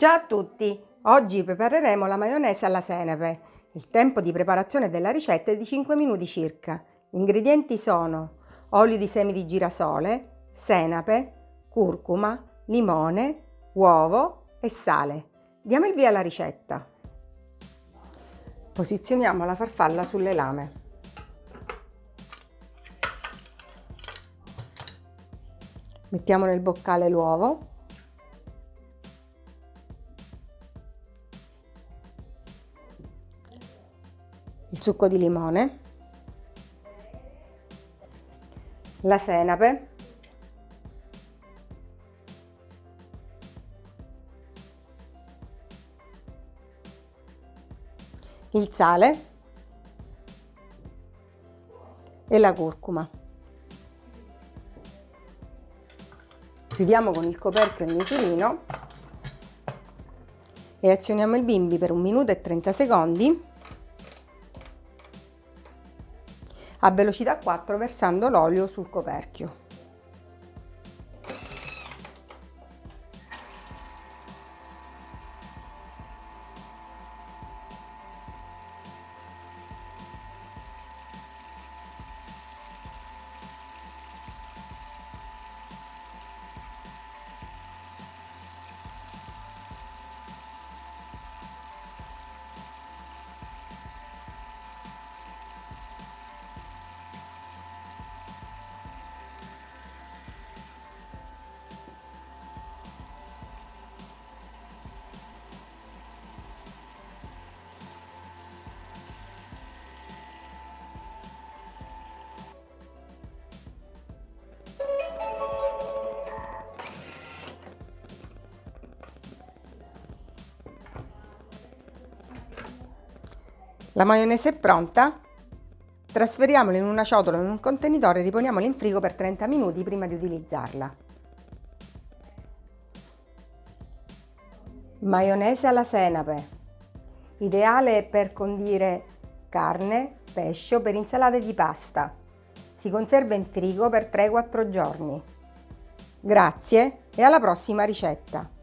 Ciao a tutti! Oggi prepareremo la maionese alla senape. Il tempo di preparazione della ricetta è di 5 minuti circa. Gli ingredienti sono olio di semi di girasole, senape, curcuma, limone, uovo e sale. Diamo il via alla ricetta. Posizioniamo la farfalla sulle lame. Mettiamo nel boccale l'uovo il succo di limone, la senape, il sale e la curcuma. Chiudiamo con il coperchio il misurino e azioniamo il bimbi per un minuto e 30 secondi a velocità 4 versando l'olio sul coperchio. La maionese è pronta. Trasferiamola in una ciotola o in un contenitore e riponiamola in frigo per 30 minuti prima di utilizzarla. Maionese alla senape. Ideale per condire carne, pesce o per insalate di pasta. Si conserva in frigo per 3-4 giorni. Grazie e alla prossima ricetta!